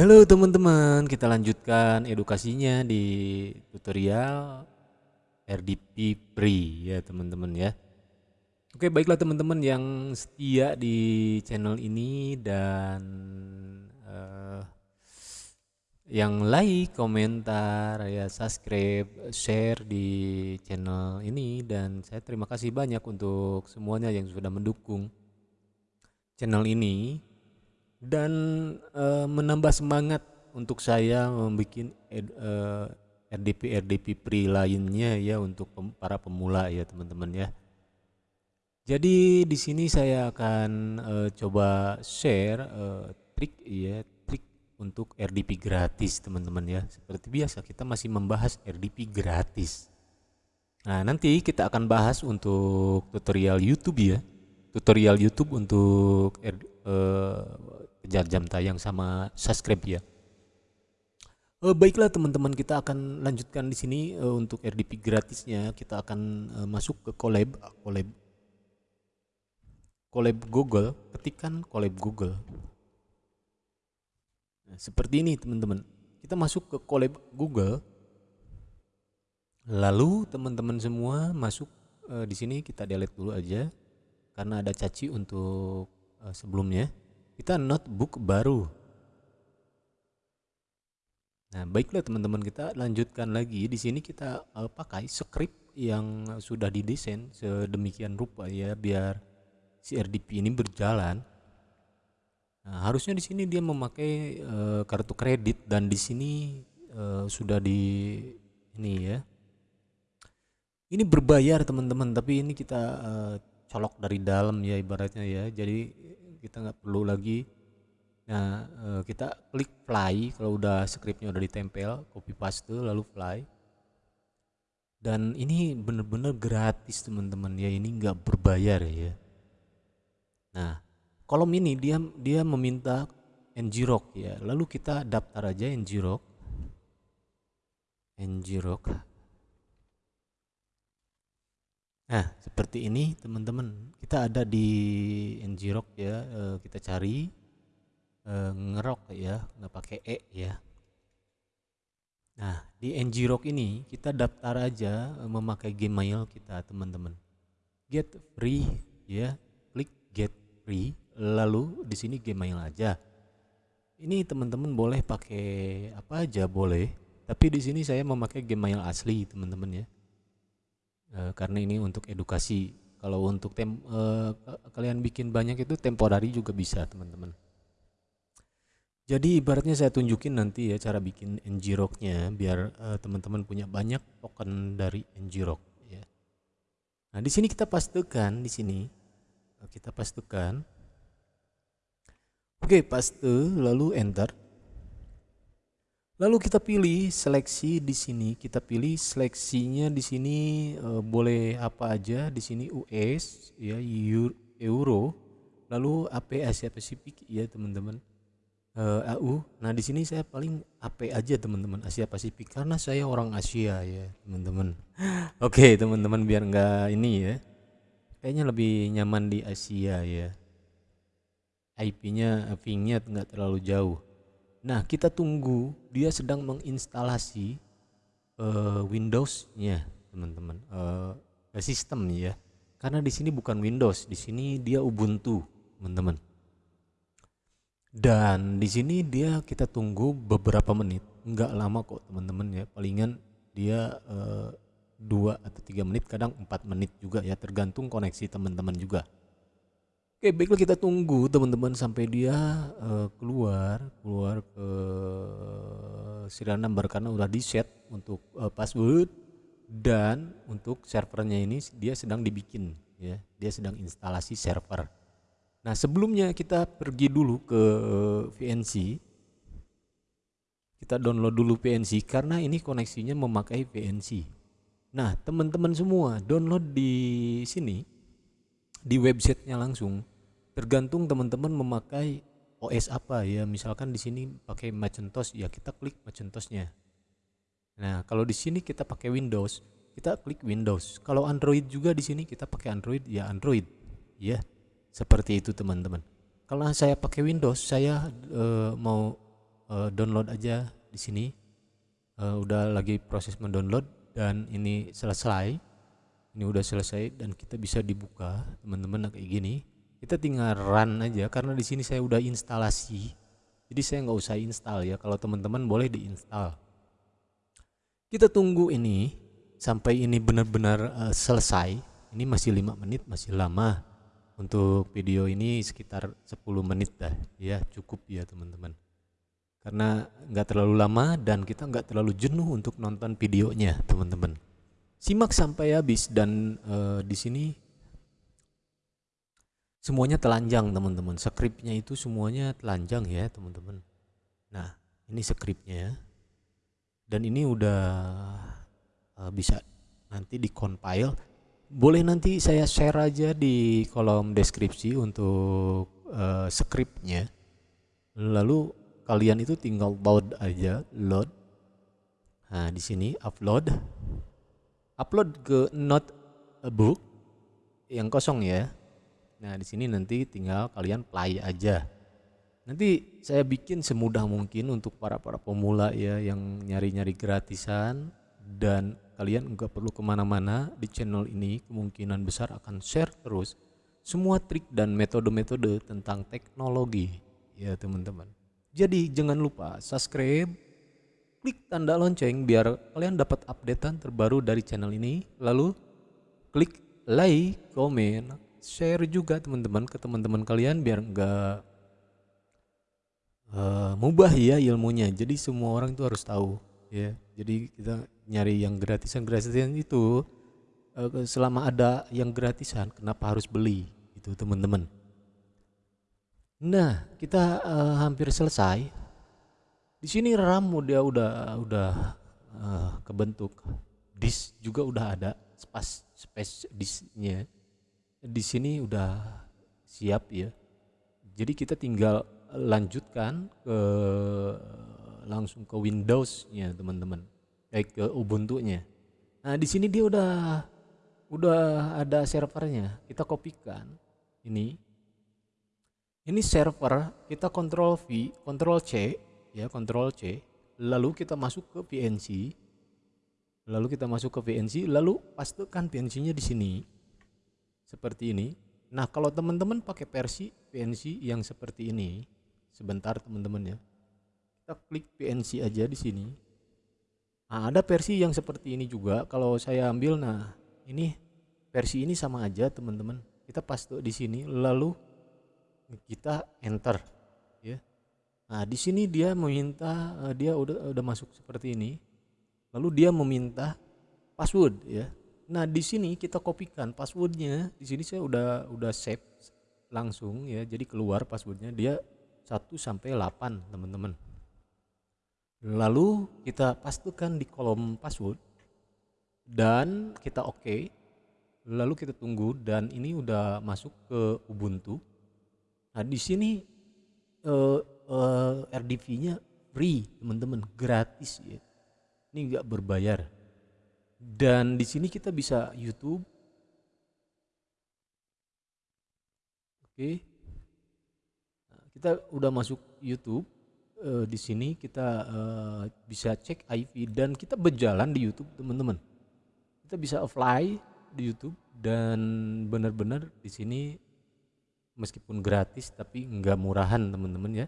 Halo teman-teman, kita lanjutkan edukasinya di tutorial RDP Pre ya teman-teman ya. Oke baiklah teman-teman yang setia di channel ini dan uh, yang like, komentar, ya subscribe, share di channel ini. Dan saya terima kasih banyak untuk semuanya yang sudah mendukung channel ini dan uh, menambah semangat untuk saya membuat uh, RDP RDP Pre lainnya ya untuk pem, para pemula ya teman-teman ya. Jadi di sini saya akan uh, coba share uh, trik ya trik untuk RDP gratis teman-teman ya. Seperti biasa kita masih membahas RDP gratis. Nah nanti kita akan bahas untuk tutorial YouTube ya. Tutorial YouTube untuk kejar jam tayang sama subscribe ya. Uh, baiklah teman-teman kita akan lanjutkan di sini uh, untuk RDP gratisnya. Kita akan uh, masuk ke collab collab collab Google. Ketikkan collab Google. Nah, seperti ini teman-teman. Kita masuk ke collab Google. Lalu teman-teman semua masuk uh, di sini. Kita delete dulu aja karena ada caci untuk uh, sebelumnya kita notebook baru. Nah, baiklah teman-teman kita lanjutkan lagi. Di sini kita uh, pakai script yang sudah didesain sedemikian rupa ya biar si RDP ini berjalan. Nah, harusnya di sini dia memakai uh, kartu kredit dan di sini uh, sudah di ini ya. Ini berbayar teman-teman, tapi ini kita uh, colok dari dalam ya ibaratnya ya. Jadi kita nggak perlu lagi nah eh, kita klik fly kalau udah scriptnya udah ditempel copy paste lalu fly. Dan ini bener-bener gratis teman-teman ya. Ini nggak berbayar ya. Nah kolom ini dia dia meminta ngrok ya. Lalu kita daftar aja ngrok ngrok Nah, seperti ini teman-teman. Kita ada di ngrok ya, e, kita cari e, ngerok ya, nggak pakai e ya. Nah, di ngrok ini kita daftar aja e, memakai Gmail kita teman-teman. Get free ya, klik get free, lalu di sini Gmail aja. Ini teman-teman boleh pakai apa aja boleh, tapi di sini saya memakai Gmail asli teman-teman ya uh, karena ini untuk edukasi kalau untuk tem uh, kalian bikin banyak itu temporary juga bisa teman-teman jadi ibaratnya saya tunjukin nanti ya cara bikin ngrok-nya biar uh, teman-teman punya banyak token dari ngrok ya. Nah, di sini kita pastekan di sini. Kita pastekan. Oke, paste lalu enter. Lalu kita pilih seleksi di sini, kita pilih seleksinya di sini e, boleh apa aja di sini US ya euro, lalu AP Asia Pasifik ya teman-teman. E, AU. Nah, di sini saya paling AP aja teman-teman Asia Pasifik karena saya orang Asia ya, teman-teman. Oke, teman-teman biar enggak ini ya. Kayaknya lebih nyaman di Asia ya. IP-nya, ping-nya enggak terlalu jauh. Nah, kita tunggu dia sedang menginstalasi uh, Windows-nya, teman-teman. Uh, sistem ya. Karena di sini bukan Windows, di sini dia Ubuntu, teman-teman. Dan di sini dia kita tunggu beberapa menit, enggak lama kok teman-teman ya. Palingan dia uh, dua atau tiga menit, kadang empat menit juga ya, tergantung koneksi teman-teman juga. Oke, baiklah kita tunggu teman-teman sampai dia uh, keluar, keluar ke serial number karena udah di set untuk uh, password dan untuk servernya ini dia sedang dibikin ya, dia sedang instalasi server. Nah, sebelumnya kita pergi dulu ke VNC. Kita download dulu VNC karena ini koneksinya memakai VNC. Nah, teman-teman semua download di sini di websitenya langsung tergantung teman-teman memakai OS apa ya. Misalkan di sini pakai Macintosh ya kita klik Macintosnya nah kalau di sini kita pakai Windows kita klik Windows. Kalau Android juga di sini kita pakai Android ya Android. Ya seperti itu teman-teman. Kalau saya pakai Windows saya uh, mau uh, download aja di sini. Uh, udah lagi proses mendownload dan ini selesai. Ini udah selesai dan kita bisa dibuka teman-teman kayak gini kita tinggal run aja karena di sini saya udah instalasi. Jadi saya nggak usah install ya kalau teman-teman boleh diinstal. Kita tunggu ini sampai ini benar-benar uh, selesai. Ini masih lima menit masih lama. Untuk video ini sekitar 10 menit dah. Ya cukup ya teman-teman. Karena nggak terlalu lama dan kita nggak terlalu jenuh untuk nonton videonya teman-teman. Simak sampai habis dan uh, di sini semuanya telanjang teman-teman. Skripnya itu semuanya telanjang ya teman-teman. Nah ini skripnya dan ini udah uh, bisa nanti compile. Boleh nanti saya share aja di kolom deskripsi untuk uh, skripnya lalu kalian itu tinggal load aja load. Nah di sini upload. Upload ke not a book yang kosong ya nah di sini nanti tinggal kalian play aja. Nanti saya bikin semudah mungkin untuk para para pemula ya yang nyari-nyari gratisan dan kalian nggak perlu ke mana-mana. Di channel ini kemungkinan besar akan share terus semua trik dan metode-metode tentang teknologi. Ya teman-teman. Jadi jangan lupa subscribe, klik tanda lonceng biar kalian dapat updatean terbaru dari channel ini. Lalu klik like, komen, share juga teman-teman ke teman-teman kalian biar enggak uh, eh, mubah ya ilmunya. Jadi semua orang itu harus tahu ya. Jadi kita nyari yang gratisan-gratisan itu uh, selama ada yang gratisan kenapa harus beli itu teman-teman. Nah, kita uh, hampir selesai. Di sini RAM udah udah udah uh, kebentuk. Disk juga udah ada, space space disknya. Di sini udah siap ya. Jadi kita tinggal lanjutkan ke langsung ke Windows-nya, teman-teman. Baik ke Ubuntu-nya. Nah, di sini dia udah udah ada servernya. Kita kopikan ini ini server kita kontrol V, kontrol C, ya kontrol C, lalu kita masuk ke PNC, lalu kita masuk ke PNC, lalu pastikan PNC-nya di sini, seperti ini. Nah kalau teman-teman pakai versi PNC yang seperti ini, sebentar teman-teman ya, kita klik PNC aja di sini. Nah ada versi yang seperti ini juga, kalau saya ambil, nah ini versi ini sama aja teman-teman. Kita paste di sini, lalu kita enter ya nah di sini dia meminta uh, dia udah udah masuk seperti ini lalu dia meminta password ya nah di sini kita kopikan passwordnya. Di sini saya udah udah save langsung ya. Jadi keluar passwordnya. Dia 1 sampai 8 teman-teman. Lalu kita pastikan di kolom password. Dan kita oke okay. lalu kita tunggu. Dan ini udah masuk ke Ubuntu. Nah di sini uh, uh, RDV-nya free teman-teman, gratis ya. Ini nggak berbayar. Dan di sini kita bisa YouTube. Oke. Nah, kita udah masuk YouTube. Uh, di sini kita uh, bisa cek IV dan kita berjalan di YouTube teman-teman. Kita bisa apply di YouTube dan benar-benar di sini meskipun gratis tapi nggak murahan teman-teman ya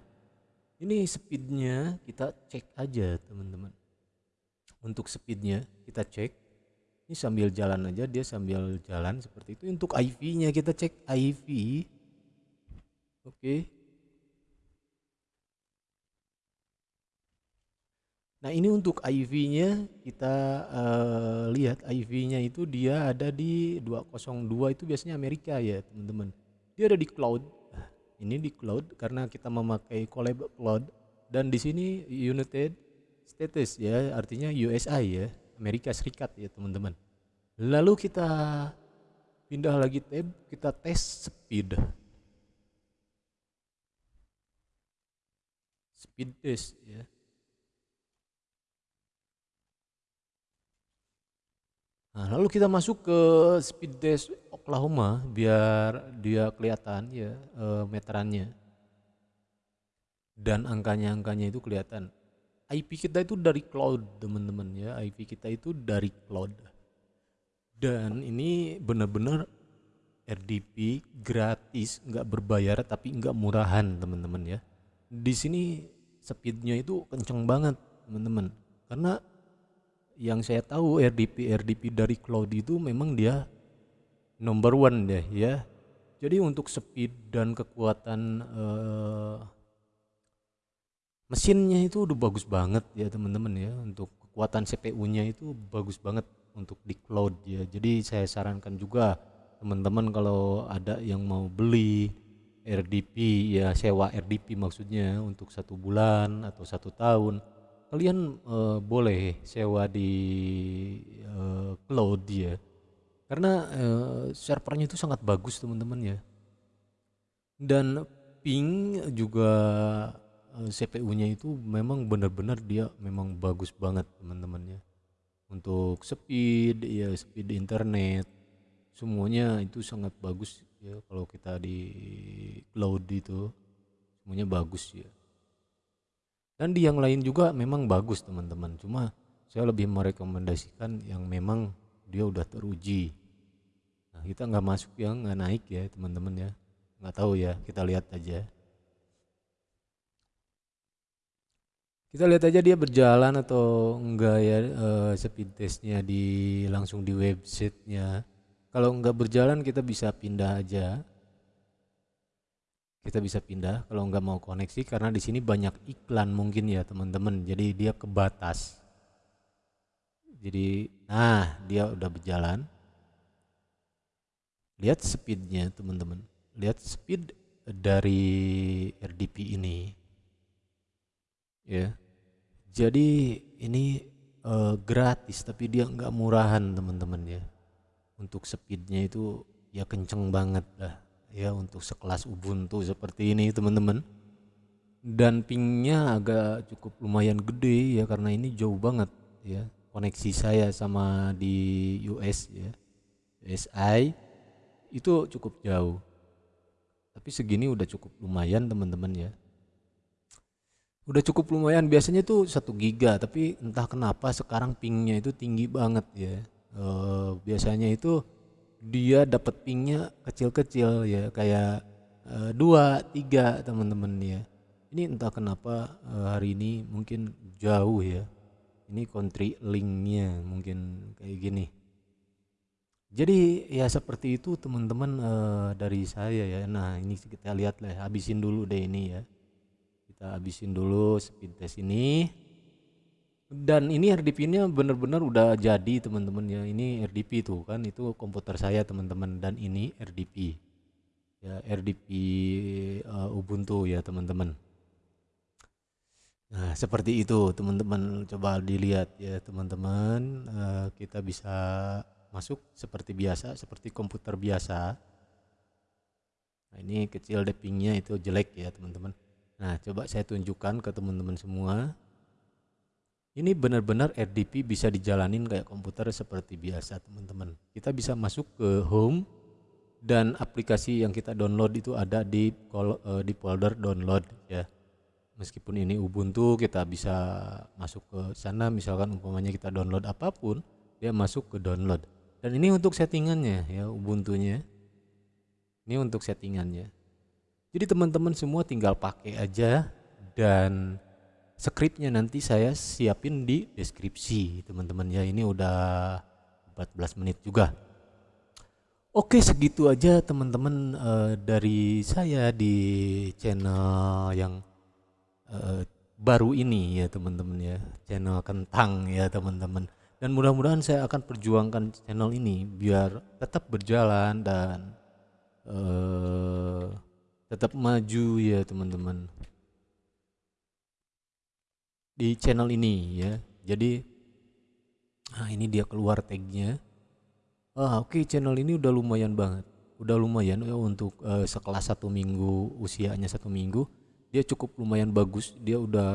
ini speednya kita cek aja teman-teman untuk speednya kita cek ini sambil jalan aja dia sambil jalan seperti itu. Untuk IV nya kita cek IV oke. Nah ini untuk IV-nya kita uh, lihat IV-nya itu dia ada di 202 itu biasanya Amerika ya teman-teman. Dia ada di cloud. Ini di cloud karena kita memakai collab cloud. Dan di sini United States ya artinya USA ya Amerika Serikat ya teman-teman. Lalu kita pindah lagi tab kita tes speed. Speed test ya. Nah, lalu kita masuk ke speed test Oklahoma biar dia kelihatan ya e, meterannya. dan angkanya-angkanya itu kelihatan IP kita itu dari cloud teman-teman ya. IP kita itu dari cloud. Dan ini benar-benar RDP gratis nggak berbayar tapi nggak murahan teman-teman ya. Di sini speednya itu kenceng banget teman-teman. Karena yang saya tahu RDP RDP dari cloud itu memang dia number one deh ya. Jadi untuk speed dan kekuatan uh, mesinnya itu udah bagus banget ya teman-teman ya. Untuk kekuatan CPU-nya itu bagus banget untuk di cloud ya. Jadi saya sarankan juga teman-teman kalau ada yang mau beli RDP ya sewa RDP maksudnya untuk satu bulan atau satu tahun kalian uh, boleh sewa di uh, cloud ya. Karena uh, servernya itu sangat bagus teman-teman ya. Dan ping juga CPU-nya itu memang benar-benar dia memang bagus banget teman-teman ya untuk speed ya speed internet semuanya itu sangat bagus ya kalau kita di cloud itu semuanya bagus ya. Dan di yang lain juga memang bagus teman-teman. Cuma saya lebih merekomendasikan yang memang dia udah teruji. Nah kita nggak masuk yang nggak naik ya teman-teman ya. Nggak tahu ya kita lihat aja kita lihat aja dia berjalan atau enggak ya uh, speed testnya di langsung di websitenya. Kalau enggak berjalan kita bisa pindah aja. Kita bisa pindah kalau enggak mau koneksi karena di sini banyak iklan mungkin ya teman-teman. Jadi dia kebatas. Jadi nah dia udah berjalan. Lihat speednya teman-teman. Lihat speed dari RDP ini. Ya jadi ini uh, gratis tapi dia nggak murahan teman-teman ya. Untuk speednya itu ya kenceng banget lah ya untuk sekelas Ubuntu seperti ini teman-teman. Dan pingnya agak cukup lumayan gede ya karena ini jauh banget ya koneksi saya sama di US ya USI itu cukup jauh tapi segini udah cukup lumayan teman-teman ya udah cukup lumayan. Biasanya itu satu giga tapi entah kenapa sekarang pingnya itu tinggi banget ya. E, biasanya itu dia dapat pingnya kecil-kecil ya kayak e, dua tiga teman-teman ya. Ini entah kenapa e, hari ini mungkin jauh ya. Ini country linknya mungkin kayak gini. Jadi ya seperti itu teman-teman e, dari saya ya. Nah ini kita lihat lah habisin dulu deh ini ya kita habisin dulu speed test ini dan ini RDP nya benar-benar udah jadi teman-teman ya. Ini RDP tuh kan. Itu komputer saya teman-teman. Dan ini RDP ya RDP uh, Ubuntu ya teman-teman. Nah seperti itu teman-teman. Coba dilihat ya teman-teman. Uh, kita bisa masuk seperti biasa seperti komputer biasa. Nah ini kecil depingnya itu jelek ya teman-teman Nah, coba saya tunjukkan ke teman-teman semua. Ini benar-benar RDP bisa dijalanin kayak komputer seperti biasa, teman-teman. Kita bisa masuk ke home dan aplikasi yang kita download itu ada di uh, di folder download ya. Meskipun ini Ubuntu, kita bisa masuk ke sana misalkan umpamanya kita download apa pun, dia masuk ke download. Dan ini untuk settingannya ya Ubuntunya. Ini untuk settingannya. Jadi teman-teman semua tinggal pakai aja dan skripnya nanti saya siapin di deskripsi teman-teman. Ya ini udah 14 menit juga. Oke segitu aja teman-teman uh, dari saya di channel yang uh, baru ini ya teman-teman ya. Channel kentang ya teman-teman. Dan mudah-mudahan saya akan perjuangkan channel ini biar tetap berjalan dan uh, tetap maju ya teman-teman. Di channel ini ya. Jadi nah ini dia keluar tagnya. Ah oke okay, channel ini udah lumayan banget. Udah lumayan ya untuk uh, sekelas satu minggu usianya satu minggu. Dia cukup lumayan bagus. Dia udah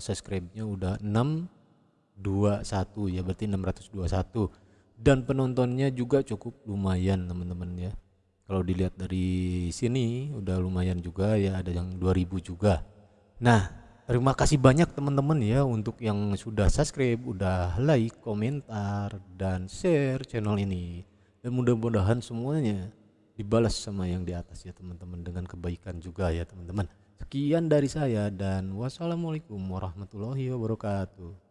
subscribe-nya udah 621 ya berarti 621 dan penontonnya juga cukup lumayan teman-teman ya kalau dilihat dari sini udah lumayan juga ya ada yang 2000 juga Nah, terima kasih banyak teman-teman ya untuk yang sudah subscribe, udah like, komentar, dan share channel ini. Dan mudah-mudahan semuanya dibalas sama yang di atas ya teman-teman dengan kebaikan juga ya teman-teman. Sekian dari saya dan wassalamualaikum warahmatullahi wabarakatuh.